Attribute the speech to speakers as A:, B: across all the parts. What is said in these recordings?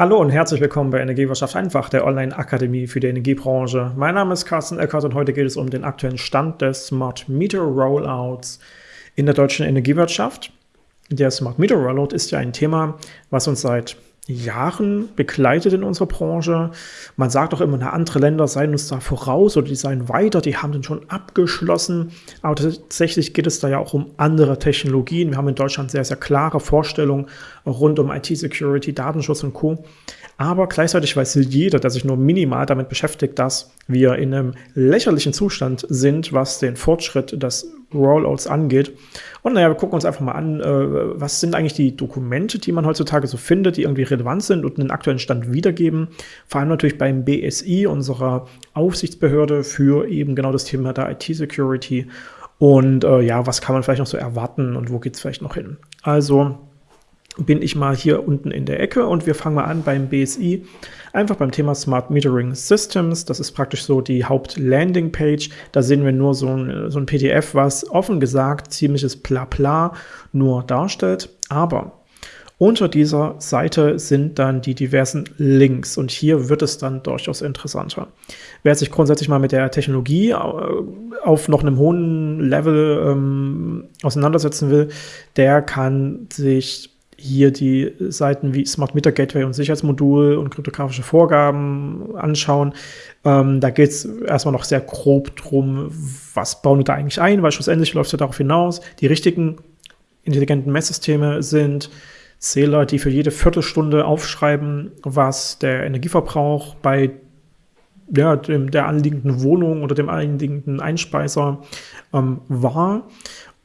A: Hallo und herzlich willkommen bei Energiewirtschaft einfach, der Online-Akademie für die Energiebranche. Mein Name ist Carsten Eckert und heute geht es um den aktuellen Stand des Smart Meter Rollouts in der deutschen Energiewirtschaft. Der Smart Meter Rollout ist ja ein Thema, was uns seit Jahren begleitet in unserer Branche. Man sagt auch immer, andere Länder seien uns da voraus oder die seien weiter, die haben den schon abgeschlossen. Aber tatsächlich geht es da ja auch um andere Technologien. Wir haben in Deutschland sehr, sehr klare Vorstellungen rund um IT-Security, Datenschutz und Co. Aber gleichzeitig weiß jeder, der sich nur minimal damit beschäftigt, dass wir in einem lächerlichen Zustand sind, was den Fortschritt des Rollouts angeht. Und naja, wir gucken uns einfach mal an, äh, was sind eigentlich die Dokumente, die man heutzutage so findet, die irgendwie relevant sind und einen aktuellen Stand wiedergeben. Vor allem natürlich beim BSI, unserer Aufsichtsbehörde für eben genau das Thema der IT-Security. Und äh, ja, was kann man vielleicht noch so erwarten und wo geht es vielleicht noch hin? Also bin ich mal hier unten in der Ecke und wir fangen mal an beim BSI, einfach beim Thema Smart Metering Systems. Das ist praktisch so die Haupt-Landing-Page. Da sehen wir nur so ein, so ein PDF, was offen gesagt ziemliches Blabla nur darstellt. Aber unter dieser Seite sind dann die diversen Links und hier wird es dann durchaus interessanter. Wer sich grundsätzlich mal mit der Technologie äh, auf noch einem hohen Level ähm, auseinandersetzen will, der kann sich hier die Seiten wie Smart Meter Gateway und Sicherheitsmodul und kryptografische Vorgaben anschauen. Ähm, da geht es erstmal noch sehr grob drum, was bauen wir da eigentlich ein, weil schlussendlich läuft es ja darauf hinaus, die richtigen intelligenten Messsysteme sind Zähler, die für jede Viertelstunde aufschreiben, was der Energieverbrauch bei ja, dem, der anliegenden Wohnung oder dem anliegenden Einspeiser ähm, war.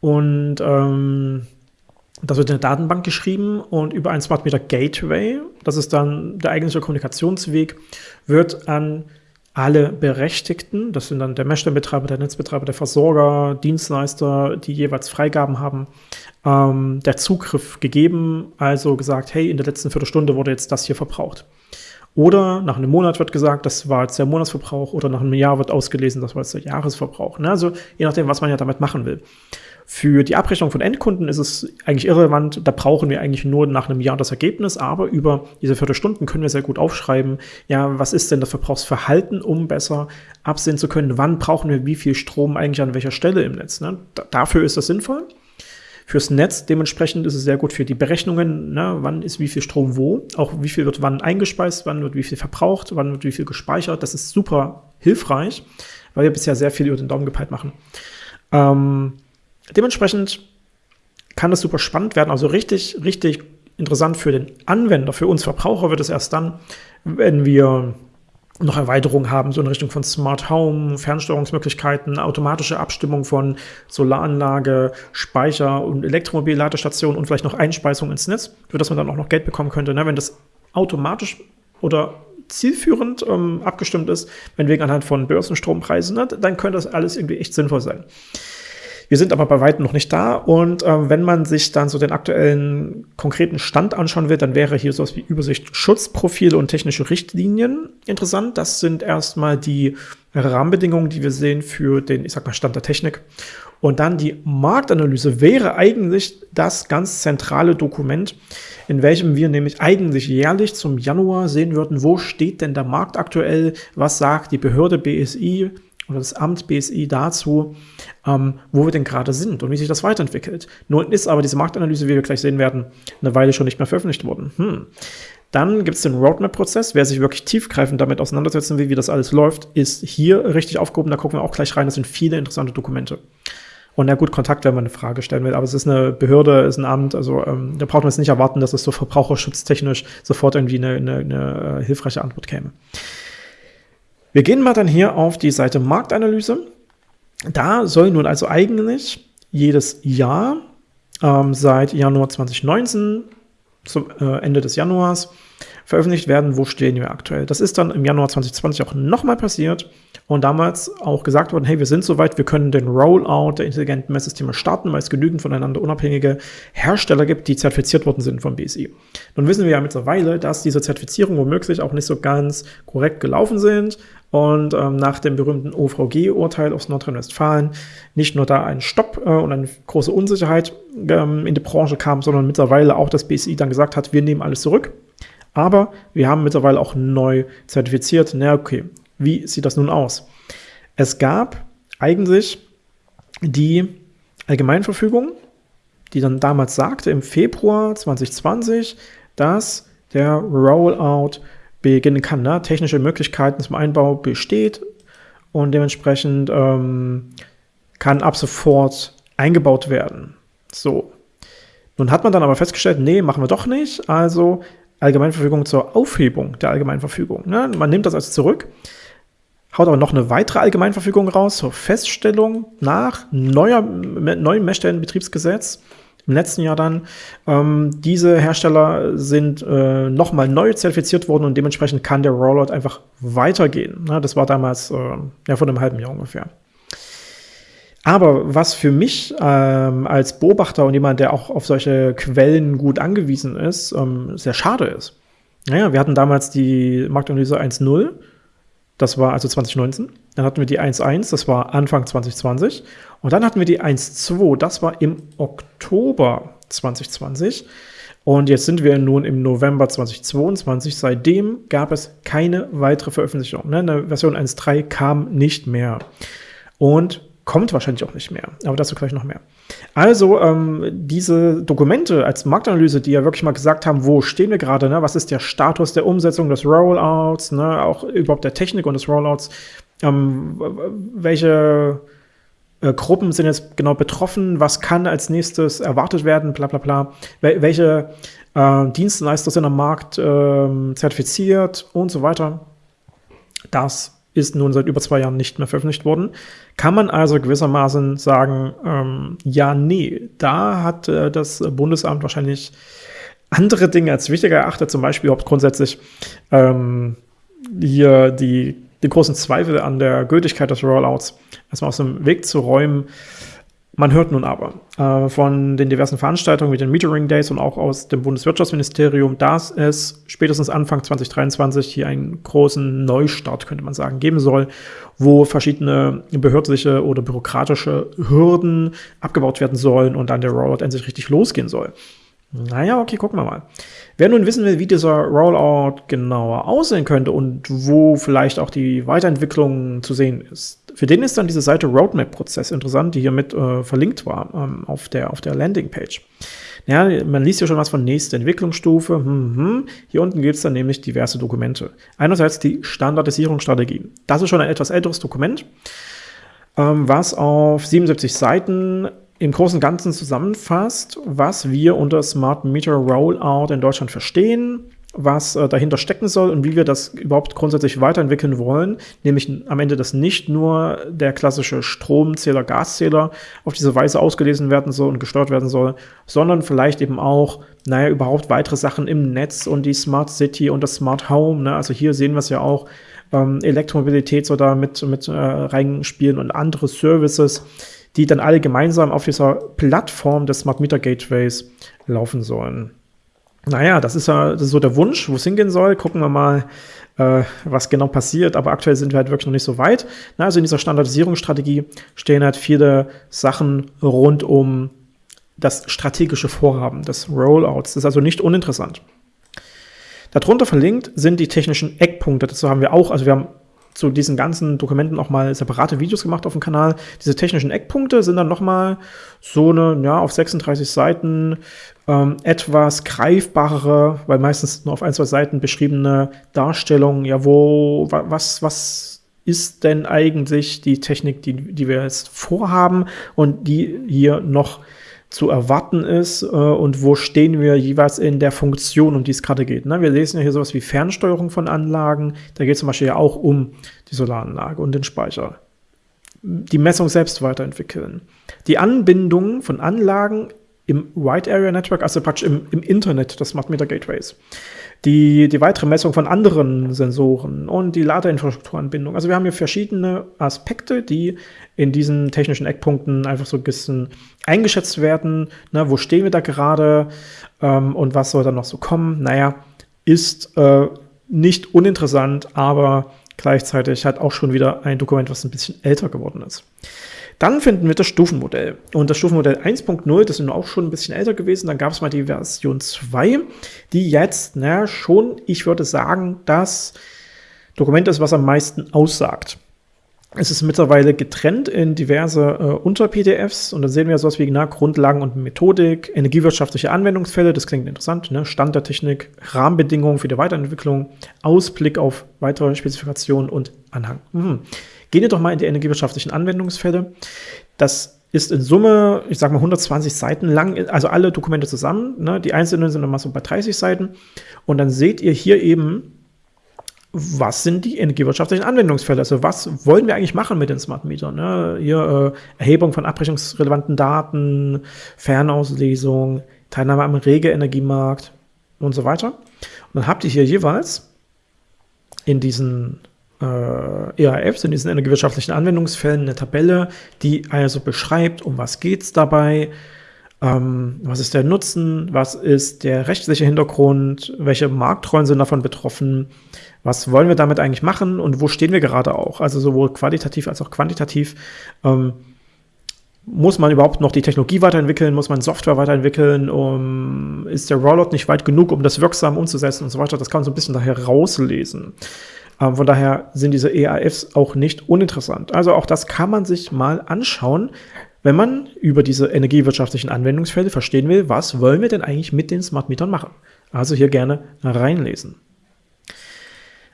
A: Und ähm, das wird in der Datenbank geschrieben und über ein Smart Meter Gateway, das ist dann der eigentliche Kommunikationsweg, wird an alle Berechtigten, das sind dann der Messstellenbetreiber, der Netzbetreiber, der Versorger, Dienstleister, die jeweils Freigaben haben, ähm, der Zugriff gegeben, also gesagt, hey, in der letzten Viertelstunde wurde jetzt das hier verbraucht. Oder nach einem Monat wird gesagt, das war jetzt der Monatsverbrauch, oder nach einem Jahr wird ausgelesen, das war jetzt der Jahresverbrauch. Ne? Also je nachdem, was man ja damit machen will. Für die Abrechnung von Endkunden ist es eigentlich irrelevant. Da brauchen wir eigentlich nur nach einem Jahr das Ergebnis. Aber über diese Viertelstunden können wir sehr gut aufschreiben, ja, was ist denn das Verbrauchsverhalten, um besser absehen zu können, wann brauchen wir wie viel Strom eigentlich an welcher Stelle im Netz. Ne? dafür ist das sinnvoll. Fürs Netz dementsprechend ist es sehr gut für die Berechnungen, ne, wann ist wie viel Strom wo, auch wie viel wird wann eingespeist, wann wird wie viel verbraucht, wann wird wie viel gespeichert. Das ist super hilfreich, weil wir bisher sehr viel über den Daumen gepeilt machen. Ähm, Dementsprechend kann das super spannend werden, also richtig, richtig interessant für den Anwender. Für uns Verbraucher wird es erst dann, wenn wir noch Erweiterungen haben, so in Richtung von Smart Home, Fernsteuerungsmöglichkeiten, automatische Abstimmung von Solaranlage, Speicher und Elektromobilladestation und vielleicht noch Einspeisung ins Netz, für das man dann auch noch Geld bekommen könnte. Ne? Wenn das automatisch oder zielführend ähm, abgestimmt ist, wenn wegen anhand von Börsenstrompreisen, ne, dann könnte das alles irgendwie echt sinnvoll sein. Wir sind aber bei weitem noch nicht da und äh, wenn man sich dann so den aktuellen konkreten Stand anschauen will, dann wäre hier sowas wie Übersicht Schutzprofile und technische Richtlinien interessant. Das sind erstmal die Rahmenbedingungen, die wir sehen für den, ich sag mal, Stand der Technik. Und dann die Marktanalyse wäre eigentlich das ganz zentrale Dokument, in welchem wir nämlich eigentlich jährlich zum Januar sehen würden, wo steht denn der Markt aktuell, was sagt die Behörde BSI, oder das Amt BSI dazu, ähm, wo wir denn gerade sind und wie sich das weiterentwickelt. Nun ist aber diese Marktanalyse, wie wir gleich sehen werden, eine Weile schon nicht mehr veröffentlicht worden. Hm. Dann gibt es den Roadmap-Prozess. Wer sich wirklich tiefgreifend damit auseinandersetzen will, wie das alles läuft, ist hier richtig aufgehoben. Da gucken wir auch gleich rein. Das sind viele interessante Dokumente. Und ja gut, Kontakt, wenn man eine Frage stellen will. Aber es ist eine Behörde, ist ein Amt. Also ähm, da braucht man jetzt nicht erwarten, dass es so verbraucherschutztechnisch sofort irgendwie eine, eine, eine äh, hilfreiche Antwort käme. Wir gehen mal dann hier auf die Seite Marktanalyse. Da soll nun also eigentlich jedes Jahr ähm, seit Januar 2019 zum äh, Ende des Januars veröffentlicht werden, wo stehen wir aktuell. Das ist dann im Januar 2020 auch nochmal passiert und damals auch gesagt worden, hey, wir sind soweit, wir können den Rollout der intelligenten Messsysteme starten, weil es genügend voneinander unabhängige Hersteller gibt, die zertifiziert worden sind vom BSI. Nun wissen wir ja mittlerweile, dass diese Zertifizierungen womöglich auch nicht so ganz korrekt gelaufen sind und ähm, nach dem berühmten OVG-Urteil aus Nordrhein-Westfalen nicht nur da ein Stopp äh, und eine große Unsicherheit ähm, in die Branche kam, sondern mittlerweile auch das BSI dann gesagt hat, wir nehmen alles zurück. Aber wir haben mittlerweile auch neu zertifiziert. Na okay, wie sieht das nun aus? Es gab eigentlich die Allgemeinverfügung, die dann damals sagte, im Februar 2020, dass der Rollout beginnen kann. Ne? Technische Möglichkeiten zum Einbau besteht und dementsprechend ähm, kann ab sofort eingebaut werden. So. Nun hat man dann aber festgestellt, nee, machen wir doch nicht. Also Allgemeinverfügung zur Aufhebung der Allgemeinverfügung. Ne? Man nimmt das also zurück, haut aber noch eine weitere Allgemeinverfügung raus zur Feststellung nach neuer, neuem Messstellenbetriebsgesetz im letzten Jahr dann. Ähm, diese Hersteller sind äh, nochmal neu zertifiziert worden und dementsprechend kann der Rollout einfach weitergehen. Ne? Das war damals äh, ja, vor einem halben Jahr ungefähr. Aber was für mich ähm, als Beobachter und jemand, der auch auf solche Quellen gut angewiesen ist, ähm, sehr schade ist. Naja, wir hatten damals die Marktanalyse 1.0, das war also 2019. Dann hatten wir die 1.1, das war Anfang 2020. Und dann hatten wir die 1.2, das war im Oktober 2020. Und jetzt sind wir nun im November 2022. Seitdem gab es keine weitere Veröffentlichung. Ne? Eine Version 1.3 kam nicht mehr. Und Kommt wahrscheinlich auch nicht mehr, aber dazu gleich noch mehr. Also ähm, diese Dokumente als Marktanalyse, die ja wirklich mal gesagt haben, wo stehen wir gerade, ne? was ist der Status der Umsetzung des Rollouts, ne? auch überhaupt der Technik und des Rollouts, ähm, welche äh, Gruppen sind jetzt genau betroffen, was kann als nächstes erwartet werden, bla bla bla, Wel welche äh, Dienstleister sind am Markt äh, zertifiziert und so weiter. Das ist nun seit über zwei Jahren nicht mehr veröffentlicht worden. Kann man also gewissermaßen sagen, ähm, ja, nee, da hat äh, das Bundesamt wahrscheinlich andere Dinge als wichtiger erachtet, zum Beispiel überhaupt grundsätzlich ähm, hier die, die großen Zweifel an der Gültigkeit des Rollouts erstmal aus dem Weg zu räumen. Man hört nun aber äh, von den diversen Veranstaltungen wie den Metering Days und auch aus dem Bundeswirtschaftsministerium, dass es spätestens Anfang 2023 hier einen großen Neustart, könnte man sagen, geben soll, wo verschiedene behördliche oder bürokratische Hürden abgebaut werden sollen und dann der Rollout endlich richtig losgehen soll. Naja, okay, gucken wir mal. Wer nun wissen will, wie dieser Rollout genauer aussehen könnte und wo vielleicht auch die Weiterentwicklung zu sehen ist, für den ist dann diese Seite Roadmap-Prozess interessant, die hier mit äh, verlinkt war ähm, auf der, auf der Landingpage. Ja, man liest ja schon was von nächste Entwicklungsstufe. Hm, hm. Hier unten gibt es dann nämlich diverse Dokumente. Einerseits die Standardisierungsstrategie. Das ist schon ein etwas älteres Dokument, ähm, was auf 77 Seiten im Großen und Ganzen zusammenfasst, was wir unter Smart Meter Rollout in Deutschland verstehen, was äh, dahinter stecken soll und wie wir das überhaupt grundsätzlich weiterentwickeln wollen, nämlich am Ende, dass nicht nur der klassische Stromzähler, Gaszähler auf diese Weise ausgelesen werden soll und gesteuert werden soll, sondern vielleicht eben auch, naja, überhaupt weitere Sachen im Netz und die Smart City und das Smart Home. Ne? Also hier sehen wir es ja auch, ähm, Elektromobilität soll da mit, mit äh, reinspielen und andere Services, die dann alle gemeinsam auf dieser Plattform des Smart Meter Gateways laufen sollen. Naja, das ist ja das ist so der Wunsch, wo es hingehen soll. Gucken wir mal, äh, was genau passiert. Aber aktuell sind wir halt wirklich noch nicht so weit. Na, also in dieser Standardisierungsstrategie stehen halt viele Sachen rund um das strategische Vorhaben des Rollouts. Das ist also nicht uninteressant. Darunter verlinkt sind die technischen Eckpunkte. Dazu haben wir auch, also wir haben zu diesen ganzen Dokumenten auch mal separate Videos gemacht auf dem Kanal. Diese technischen Eckpunkte sind dann nochmal so eine, ja, auf 36 Seiten ähm, etwas greifbarere, weil meistens nur auf ein, zwei Seiten beschriebene Darstellung, ja, wo, was, was ist denn eigentlich die Technik, die, die wir jetzt vorhaben und die hier noch zu erwarten ist äh, und wo stehen wir jeweils in der Funktion, um die es gerade geht. Ne? Wir lesen ja hier sowas wie Fernsteuerung von Anlagen. Da geht es zum Beispiel ja auch um die Solaranlage und den Speicher. Die Messung selbst weiterentwickeln. Die Anbindung von Anlagen im Wide Area Network, also praktisch im, im Internet des Smart Meter Gateways. Die, die weitere Messung von anderen Sensoren und die Ladeinfrastrukturanbindung. Also wir haben hier verschiedene Aspekte, die in diesen technischen Eckpunkten einfach so ein bisschen eingeschätzt werden. Ne, wo stehen wir da gerade ähm, und was soll da noch so kommen? Naja, ist äh, nicht uninteressant, aber gleichzeitig halt auch schon wieder ein Dokument, was ein bisschen älter geworden ist. Dann finden wir das Stufenmodell. Und das Stufenmodell 1.0, das ist auch schon ein bisschen älter gewesen. Dann gab es mal die Version 2, die jetzt na, schon, ich würde sagen, das Dokument ist, was am meisten aussagt. Es ist mittlerweile getrennt in diverse äh, Unter-PDFs und da sehen wir sowas wie na, Grundlagen und Methodik, energiewirtschaftliche Anwendungsfälle, das klingt interessant, ne? Stand der Technik, Rahmenbedingungen für die Weiterentwicklung, Ausblick auf weitere Spezifikationen und Anhang. Mhm. Gehen wir doch mal in die energiewirtschaftlichen Anwendungsfälle. Das ist in Summe, ich sag mal 120 Seiten lang, also alle Dokumente zusammen. Ne? Die einzelnen sind immer so bei 30 Seiten. Und dann seht ihr hier eben, was sind die energiewirtschaftlichen Anwendungsfälle? Also was wollen wir eigentlich machen mit den Smart Metern? Ne? Hier äh, Erhebung von abrechnungsrelevanten Daten, Fernauslesung, Teilnahme am Rege-Energiemarkt und so weiter. Und dann habt ihr hier jeweils in diesen äh, EAFs, in diesen energiewirtschaftlichen Anwendungsfällen eine Tabelle, die also beschreibt, um was geht es dabei, ähm, was ist der Nutzen, was ist der rechtliche Hintergrund, welche Marktrollen sind davon betroffen, was wollen wir damit eigentlich machen und wo stehen wir gerade auch. Also sowohl qualitativ als auch quantitativ. Ähm, muss man überhaupt noch die Technologie weiterentwickeln? Muss man Software weiterentwickeln? Um, ist der Rollout nicht weit genug, um das wirksam umzusetzen und so weiter? Das kann man so ein bisschen daher rauslesen. Ähm, von daher sind diese EAFs auch nicht uninteressant. Also auch das kann man sich mal anschauen, wenn man über diese energiewirtschaftlichen Anwendungsfälle verstehen will, was wollen wir denn eigentlich mit den Smart Metern machen. Also hier gerne reinlesen.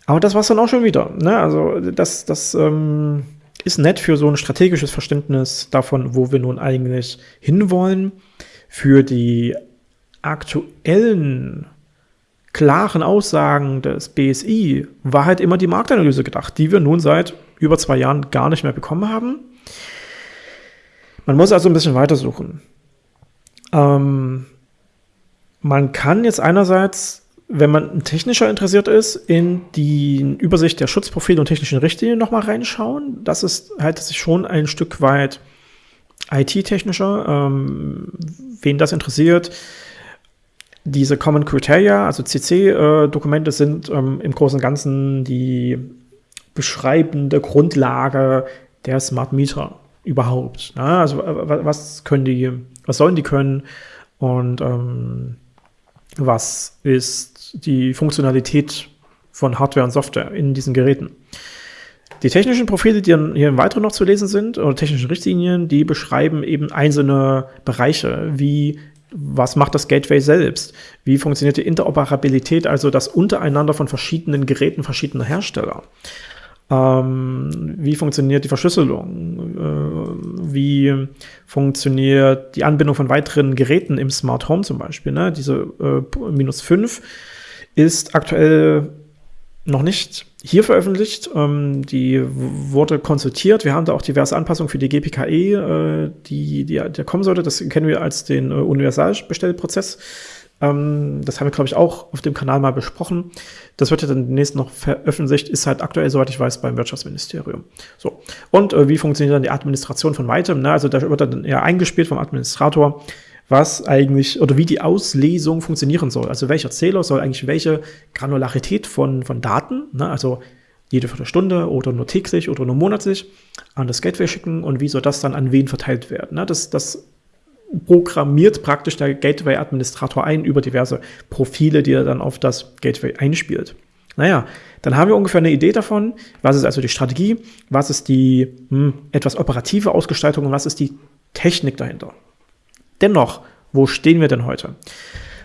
A: Aber das war es dann auch schon wieder. Ne? Also das, das ähm, ist nett für so ein strategisches Verständnis davon, wo wir nun eigentlich hinwollen. Für die aktuellen klaren Aussagen des BSI war halt immer die Marktanalyse gedacht, die wir nun seit über zwei Jahren gar nicht mehr bekommen haben. Man muss also ein bisschen weitersuchen. Ähm, man kann jetzt einerseits wenn man technischer interessiert ist, in die Übersicht der Schutzprofile und technischen Richtlinien nochmal reinschauen. Das ist halt sich schon ein Stück weit IT-technischer. Ähm, wen das interessiert, diese Common Criteria, also CC-Dokumente, äh, sind ähm, im Großen und Ganzen die beschreibende Grundlage der Smart Meter überhaupt. Ne? Also was können die, was sollen die können und ähm, was ist die Funktionalität von Hardware und Software in diesen Geräten. Die technischen Profile, die hier im Weiteren noch zu lesen sind, oder technischen Richtlinien, die beschreiben eben einzelne Bereiche, wie was macht das Gateway selbst? Wie funktioniert die Interoperabilität, also das Untereinander von verschiedenen Geräten verschiedener Hersteller? Ähm, wie funktioniert die Verschlüsselung? Äh, wie funktioniert die Anbindung von weiteren Geräten im Smart Home zum Beispiel? Ne? Diese äh, minus 5 ist aktuell noch nicht hier veröffentlicht. Ähm, die wurde konsultiert. Wir haben da auch diverse Anpassungen für die GPKE, äh, die, die, die kommen sollte. Das kennen wir als den äh, Universalbestellprozess. Ähm, das haben wir, glaube ich, auch auf dem Kanal mal besprochen. Das wird ja dann demnächst noch veröffentlicht, ist halt aktuell, soweit ich weiß, beim Wirtschaftsministerium. So. Und äh, wie funktioniert dann die Administration von weitem? Ne? Also da wird dann eher eingespielt vom Administrator, was eigentlich oder wie die Auslesung funktionieren soll. Also welcher Zähler soll eigentlich welche Granularität von, von Daten, ne? also jede Viertelstunde oder nur täglich oder nur monatlich an das Gateway schicken und wie soll das dann an wen verteilt werden. Ne? Das, das programmiert praktisch der Gateway-Administrator ein über diverse Profile, die er dann auf das Gateway einspielt. Naja, dann haben wir ungefähr eine Idee davon, was ist also die Strategie, was ist die hm, etwas operative Ausgestaltung und was ist die Technik dahinter. Dennoch, wo stehen wir denn heute?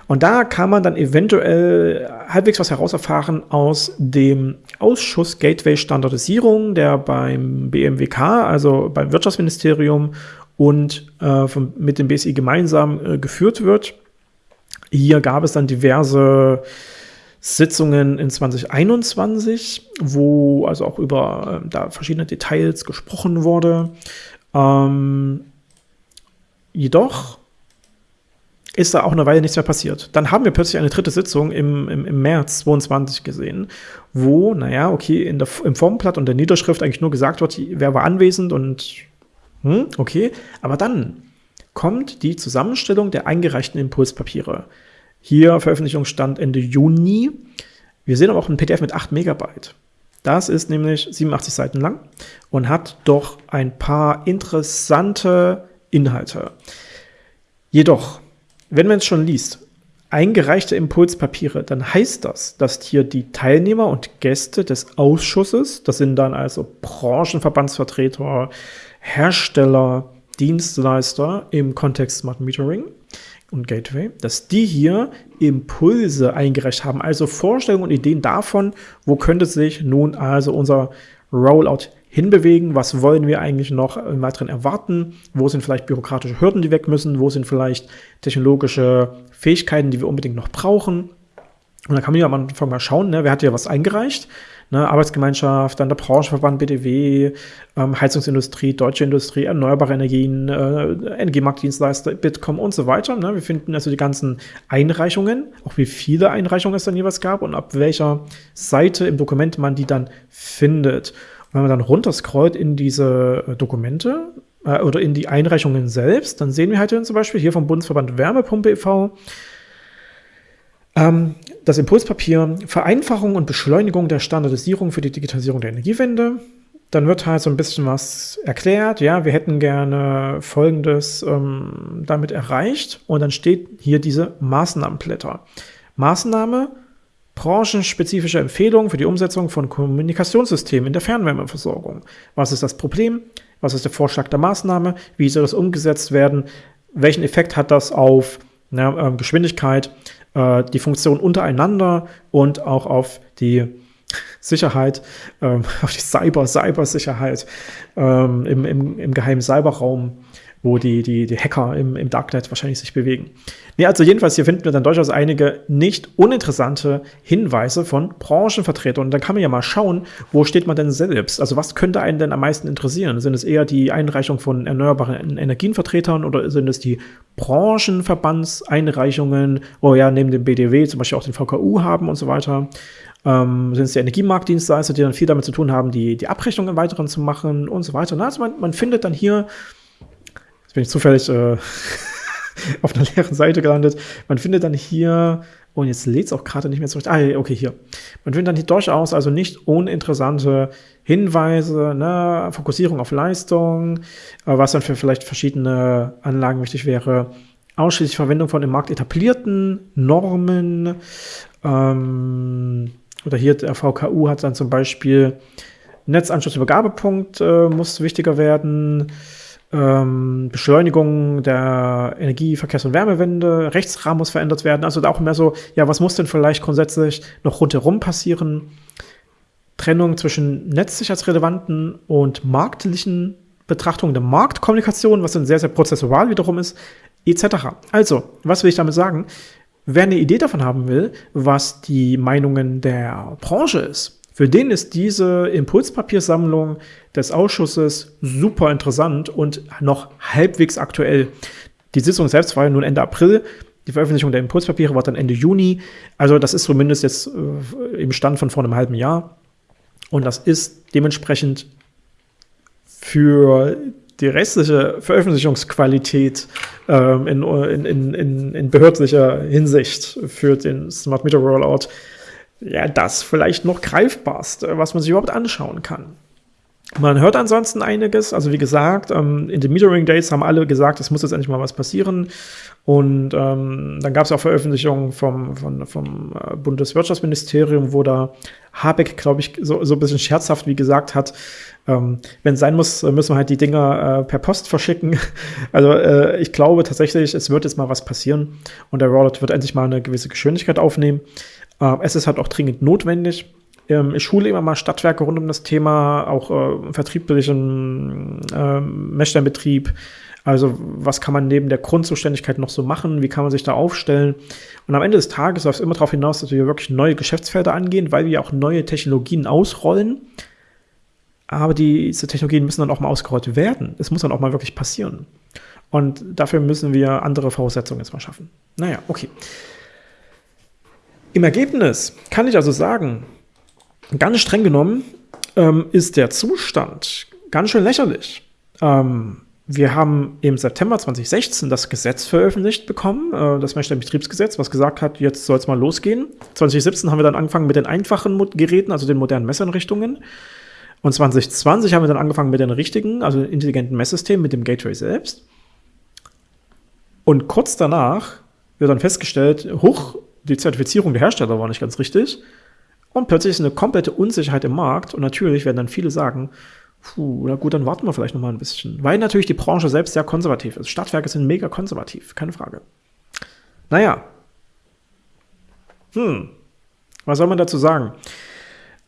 A: Und da kann man dann eventuell halbwegs was herauserfahren aus dem Ausschuss Gateway Standardisierung, der beim BMWK, also beim Wirtschaftsministerium und äh, von, mit dem BSI gemeinsam äh, geführt wird. Hier gab es dann diverse Sitzungen in 2021, wo also auch über äh, da verschiedene Details gesprochen wurde. Ähm, jedoch ist da auch eine Weile nichts mehr passiert. Dann haben wir plötzlich eine dritte Sitzung im, im, im März 22 gesehen, wo, naja, okay, in der, im Formblatt und der Niederschrift eigentlich nur gesagt wird, wer war anwesend und hm, okay, aber dann kommt die Zusammenstellung der eingereichten Impulspapiere. Hier Veröffentlichungsstand Ende Juni. Wir sehen aber auch ein PDF mit 8 Megabyte. Das ist nämlich 87 Seiten lang und hat doch ein paar interessante Inhalte. Jedoch, wenn man es schon liest, eingereichte Impulspapiere, dann heißt das, dass hier die Teilnehmer und Gäste des Ausschusses, das sind dann also Branchenverbandsvertreter, Hersteller, Dienstleister im Kontext Smart Metering und Gateway, dass die hier Impulse eingereicht haben, also Vorstellungen und Ideen davon, wo könnte sich nun also unser Rollout hinbewegen, was wollen wir eigentlich noch im weiteren erwarten, wo sind vielleicht bürokratische Hürden, die weg müssen, wo sind vielleicht technologische Fähigkeiten, die wir unbedingt noch brauchen. Und da kann man ja am Anfang mal schauen, ne, wer hat ja was eingereicht, ne, Arbeitsgemeinschaft, dann der Branchenverband BDW, ähm, Heizungsindustrie, Deutsche Industrie, erneuerbare Energien, äh, Energiemarktdienstleister, Bitkom und so weiter. Ne. Wir finden also die ganzen Einreichungen, auch wie viele Einreichungen es dann jeweils gab und ab welcher Seite im Dokument man die dann findet. Und wenn man dann runterscrollt in diese äh, Dokumente äh, oder in die Einreichungen selbst, dann sehen wir halt zum Beispiel hier vom Bundesverband Wärmepumpe e.V., ähm, das Impulspapier Vereinfachung und Beschleunigung der Standardisierung für die Digitalisierung der Energiewende. Dann wird halt so ein bisschen was erklärt. Ja, wir hätten gerne Folgendes ähm, damit erreicht. Und dann steht hier diese Maßnahmenblätter. Maßnahme, branchenspezifische Empfehlungen für die Umsetzung von Kommunikationssystemen in der Fernwärmeversorgung. Was ist das Problem? Was ist der Vorschlag der Maßnahme? Wie soll das umgesetzt werden? Welchen Effekt hat das auf na, äh, Geschwindigkeit? äh, die Funktion untereinander und auch auf die Sicherheit, ähm, auf die Cyber, Cybersicherheit ähm, im, im, im geheimen Cyberraum wo die, die, die Hacker im, im Darknet wahrscheinlich sich bewegen. Nee, also jedenfalls, hier finden wir dann durchaus einige nicht uninteressante Hinweise von Branchenvertretern. Und dann kann man ja mal schauen, wo steht man denn selbst? Also was könnte einen denn am meisten interessieren? Sind es eher die Einreichung von erneuerbaren Energienvertretern oder sind es die Branchenverbandseinreichungen, wo wir ja neben dem BDW zum Beispiel auch den VKU haben und so weiter? Ähm, sind es die Energiemarktdienstleister, die dann viel damit zu tun haben, die, die Abrechnung im Weiteren zu machen und so weiter. Also man, man findet dann hier bin ich zufällig äh, auf einer leeren Seite gelandet. Man findet dann hier, und oh, jetzt lädt es auch gerade nicht mehr zurecht. Ah, okay, hier. Man findet dann hier durchaus also nicht uninteressante Hinweise, ne, Fokussierung auf Leistung, äh, was dann für vielleicht verschiedene Anlagen wichtig wäre. Ausschließlich Verwendung von im Markt etablierten Normen. Ähm, oder hier der VKU hat dann zum Beispiel Netzanschlussübergabepunkt äh, muss wichtiger werden ähm, Beschleunigung der Energie-, Verkehrs- und Wärmewende, Rechtsrahmen muss verändert werden. Also auch mehr so, ja, was muss denn vielleicht grundsätzlich noch rundherum passieren? Trennung zwischen netzsicherheitsrelevanten und marktlichen Betrachtungen der Marktkommunikation, was dann sehr, sehr prozessual wiederum ist, etc. Also, was will ich damit sagen? Wer eine Idee davon haben will, was die Meinungen der Branche ist, für den ist diese Impulspapiersammlung des Ausschusses super interessant und noch halbwegs aktuell. Die Sitzung selbst war ja nun Ende April. Die Veröffentlichung der Impulspapiere war dann Ende Juni. Also das ist zumindest jetzt äh, im Stand von vor einem halben Jahr. Und das ist dementsprechend für die restliche Veröffentlichungsqualität ähm, in, in, in, in, behördlicher Hinsicht für den Smart Meter Rollout ja, das vielleicht noch greifbarste, was man sich überhaupt anschauen kann. Man hört ansonsten einiges. Also wie gesagt, ähm, in den Metering Days haben alle gesagt, es muss jetzt endlich mal was passieren. Und ähm, dann gab es auch Veröffentlichungen vom, vom, vom äh, Bundeswirtschaftsministerium, wo da Habeck, glaube ich, so, so ein bisschen scherzhaft wie gesagt hat, ähm, wenn es sein muss, müssen wir halt die Dinger äh, per Post verschicken. Also äh, ich glaube tatsächlich, es wird jetzt mal was passieren und der Rollout wird endlich mal eine gewisse Geschwindigkeit aufnehmen. Äh, es ist halt auch dringend notwendig. Ähm, ich schule immer mal Stadtwerke rund um das Thema, auch äh, vertrieblichen äh, Messsteinbetrieb. Also was kann man neben der Grundzuständigkeit noch so machen? Wie kann man sich da aufstellen? Und am Ende des Tages läuft es immer darauf hinaus, dass wir wirklich neue Geschäftsfelder angehen, weil wir auch neue Technologien ausrollen. Aber diese Technologien müssen dann auch mal ausgerollt werden. Es muss dann auch mal wirklich passieren. Und dafür müssen wir andere Voraussetzungen jetzt mal schaffen. Naja, okay. Im Ergebnis kann ich also sagen, ganz streng genommen ähm, ist der Zustand ganz schön lächerlich. Ähm, wir haben im September 2016 das Gesetz veröffentlicht bekommen, äh, das Messstellenbetriebsgesetz, was gesagt hat, jetzt soll es mal losgehen. 2017 haben wir dann angefangen mit den einfachen Geräten, also den modernen Messeinrichtungen. Und 2020 haben wir dann angefangen mit den richtigen, also intelligenten Messsystemen, mit dem Gateway selbst. Und kurz danach wird dann festgestellt, hoch, die Zertifizierung der Hersteller war nicht ganz richtig. Und plötzlich ist eine komplette Unsicherheit im Markt. Und natürlich werden dann viele sagen, Puh, na gut, dann warten wir vielleicht noch mal ein bisschen. Weil natürlich die Branche selbst sehr konservativ ist. Stadtwerke sind mega konservativ, keine Frage. Naja. Hm. Was soll man dazu sagen?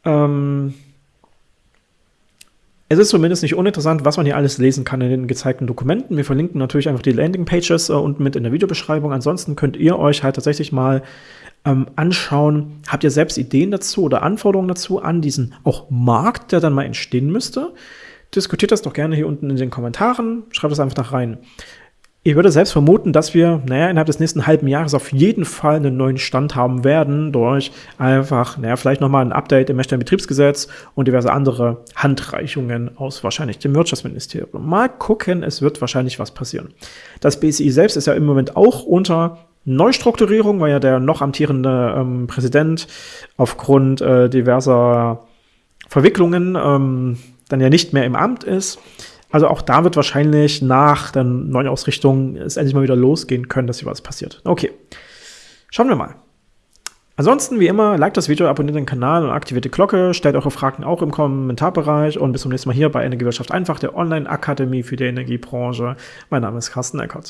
A: Ähm, es ist zumindest nicht uninteressant, was man hier alles lesen kann in den gezeigten Dokumenten. Wir verlinken natürlich einfach die Landingpages äh, unten mit in der Videobeschreibung. Ansonsten könnt ihr euch halt tatsächlich mal ähm, anschauen, habt ihr selbst Ideen dazu oder Anforderungen dazu an diesen auch Markt, der dann mal entstehen müsste? Diskutiert das doch gerne hier unten in den Kommentaren, schreibt es einfach da rein. Ich würde selbst vermuten, dass wir, naja, innerhalb des nächsten halben Jahres auf jeden Fall einen neuen Stand haben werden, durch einfach, naja, vielleicht nochmal ein Update im Messstellenbetriebsgesetz und diverse andere Handreichungen aus wahrscheinlich dem Wirtschaftsministerium. Mal gucken, es wird wahrscheinlich was passieren. Das BSI selbst ist ja im Moment auch unter Neustrukturierung, weil ja der noch amtierende ähm, Präsident aufgrund äh, diverser Verwicklungen ähm, dann ja nicht mehr im Amt ist. Also auch da wird wahrscheinlich nach der neuen Ausrichtung es endlich mal wieder losgehen können, dass hier was passiert. Okay, schauen wir mal. Ansonsten, wie immer, liked das Video, abonniert den Kanal und aktiviert die Glocke. Stellt eure Fragen auch im Kommentarbereich und bis zum nächsten Mal hier bei Energiewirtschaft einfach, der Online-Akademie für die Energiebranche. Mein Name ist Carsten Eckert.